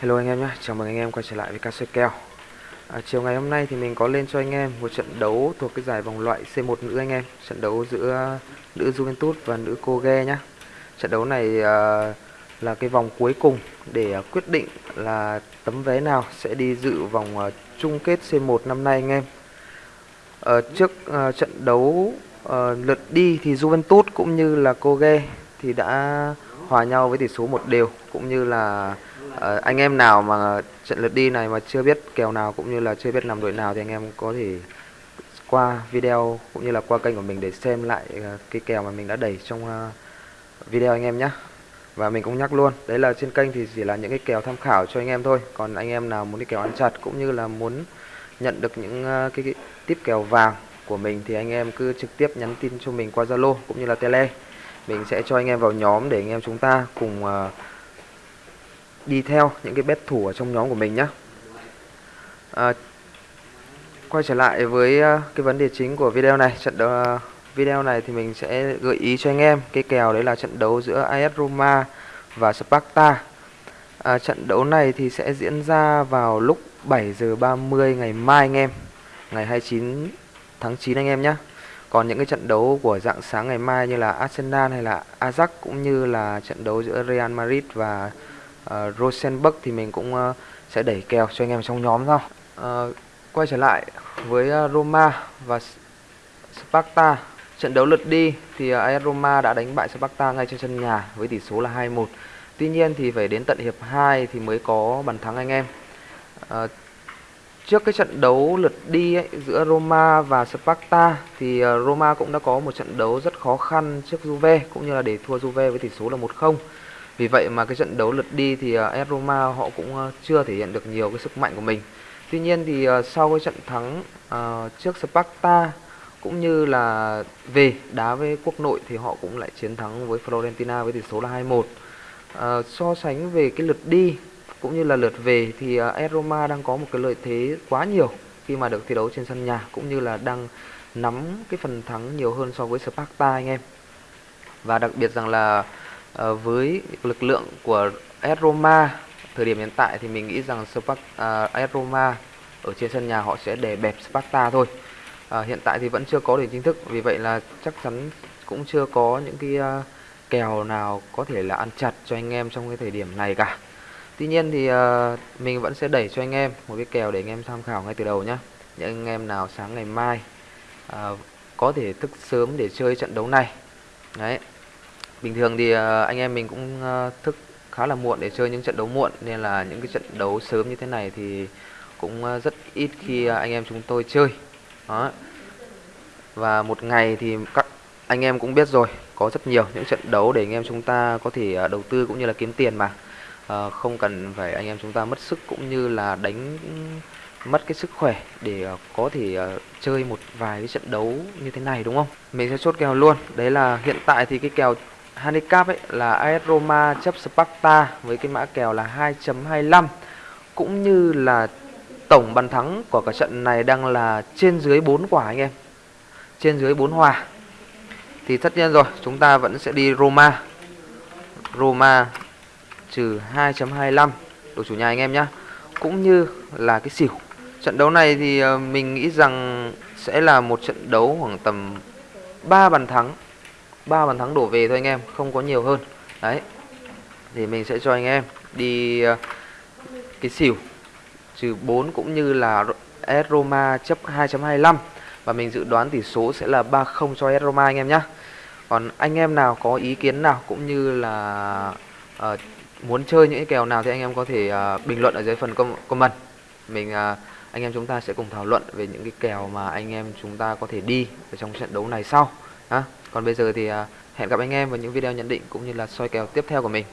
Hello anh em nhé, chào mừng anh em quay trở lại với ca kèo à, Chiều ngày hôm nay thì mình có lên cho anh em một trận đấu thuộc cái giải vòng loại C1 nữ anh em Trận đấu giữa nữ Juventus và nữ Koge nhé. Trận đấu này à, là cái vòng cuối cùng để à, quyết định là tấm vé nào sẽ đi dự vòng à, chung kết C1 năm nay anh em. À, Trước à, trận đấu à, lượt đi thì Juventus cũng như là Koge thì đã hòa nhau với tỷ số một đều cũng như là à, anh em nào mà trận lượt đi này mà chưa biết kèo nào cũng như là chưa biết nằm đội nào thì anh em có thể qua video cũng như là qua kênh của mình để xem lại ờ, cái kèo mà mình đã đẩy trong ờ, video anh em nhé và mình cũng nhắc luôn đấy là trên kênh thì chỉ là những cái kèo tham khảo cho anh em thôi. Còn anh em nào muốn cái kèo ăn chặt cũng như là muốn nhận được những cái, cái tiếp kèo vàng của mình thì anh em cứ trực tiếp nhắn tin cho mình qua Zalo cũng như là Tele. Mình sẽ cho anh em vào nhóm để anh em chúng ta cùng uh, đi theo những cái bet thủ ở trong nhóm của mình nhé à, quay trở lại với à, cái vấn đề chính của video này. Trận đấu à, video này thì mình sẽ gợi ý cho anh em cái kèo đấy là trận đấu giữa AS Roma và Sparta. À, trận đấu này thì sẽ diễn ra vào lúc 7 giờ 30 ngày mai anh em ngày 29 tháng 9 anh em nhé còn những cái trận đấu của dạng sáng ngày mai như là Arsenal hay là Ajax cũng như là trận đấu giữa Real Madrid và uh, Rosenberg thì mình cũng uh, sẽ đẩy kèo cho anh em trong nhóm sau. Uh, ờ, quay trở lại với uh, Roma và Sparta. Trận đấu lượt đi thì uh, AS Roma đã đánh bại Sparta ngay trên sân nhà với tỷ số là 2-1. Tuy nhiên thì phải đến tận hiệp 2 thì mới có bàn thắng anh em. Uh, trước cái trận đấu lượt đi ấy, giữa Roma và Sparta thì Roma cũng đã có một trận đấu rất khó khăn trước Juve cũng như là để thua Juve với tỷ số là 1-0. Vì vậy mà cái trận đấu lượt đi thì à, AS Roma họ cũng à, chưa thể hiện được nhiều cái sức mạnh của mình. Tuy nhiên thì à, sau cái trận thắng uh, trước Sparta cũng như là về đá với quốc nội thì họ cũng lại chiến thắng với Florentina với tỷ số là 2-1. Uh, so sánh về cái lượt đi cũng như là lượt về thì AS Roma đang có một cái lợi thế quá nhiều khi mà được thi đấu trên sân nhà cũng như là đang nắm cái phần thắng nhiều hơn so với Sparta anh em. Và đặc biệt rằng là uh, Ờ, với lực lượng của AS Roma thời điểm hiện tại thì mình nghĩ rằng Spark, à, uh, AS Roma ở trên sân nhà họ sẽ để bẹp Sparta thôi. Uh, hiện tại thì vẫn chưa có điểm chính thức vì vậy là chắc chắn cũng chưa có những cái uh, kèo nào có thể là ăn chặt cho anh em trong cái thời điểm này cả. Tuy nhiên thì uh, mình vẫn sẽ đẩy cho anh em một cái kèo để anh em tham khảo ngay từ đầu nhé. Những anh em nào sáng ngày mai uh, có thể thức sớm để chơi trận đấu này. Đấy. Bình thường thì ờ, anh em mình cũng ờ, thức khá là muộn để chơi những trận đấu muộn nên là những cái trận đấu sớm như thế này thì cũng ờ, rất ít khi anh em chúng tôi chơi. Đó. Và một ngày thì các anh em cũng biết rồi, có rất nhiều những trận đấu để anh em chúng ta có thể đầu tư cũng như là kiếm tiền mà à, không cần phải anh em chúng ta mất sức cũng như là đánh mất cái sức khỏe để có thể chơi một vài cái trận đấu như thế này đúng không? Mình sẽ chốt kèo luôn. Đấy là hiện tại thì cái kèo handicap ấy là AS Roma chấp Sparta với cái mã kèo là 2.25 cũng như là tổng bàn thắng của cả trận này đang là trên dưới 4 quả anh em. Trên dưới 4 hòa. Thì tất nhiên rồi, chúng ta vẫn sẽ đi Roma. Roma trừ 2.25 đội chủ nhà anh em nhé cũng như là cái xỉu trận đấu này thì ờ, mình nghĩ rằng sẽ là một trận đấu khoảng tầm 3 bàn thắng 3 bàn thắng đổ về thôi anh em không có nhiều hơn. Đấy thì mình sẽ cho anh em đi ờ, cái xỉu. Trừ 4 cũng như là AS Roma chấp 2.25 và mình dự đoán tỷ số sẽ là 3-0 cho AS Roma anh em nhé còn anh em nào có ý kiến nào cũng như là uh, muốn chơi những cái kèo nào thì anh em có thể uh, bình luận ở dưới phần comment. Mình uh, anh em chúng ta sẽ cùng thảo luận về những cái kèo mà anh em chúng ta có thể đi ở trong trận đấu này sau còn bây giờ thì à, hẹn gặp anh em vào những video nhận định cũng như là soi kèo tiếp theo của mình.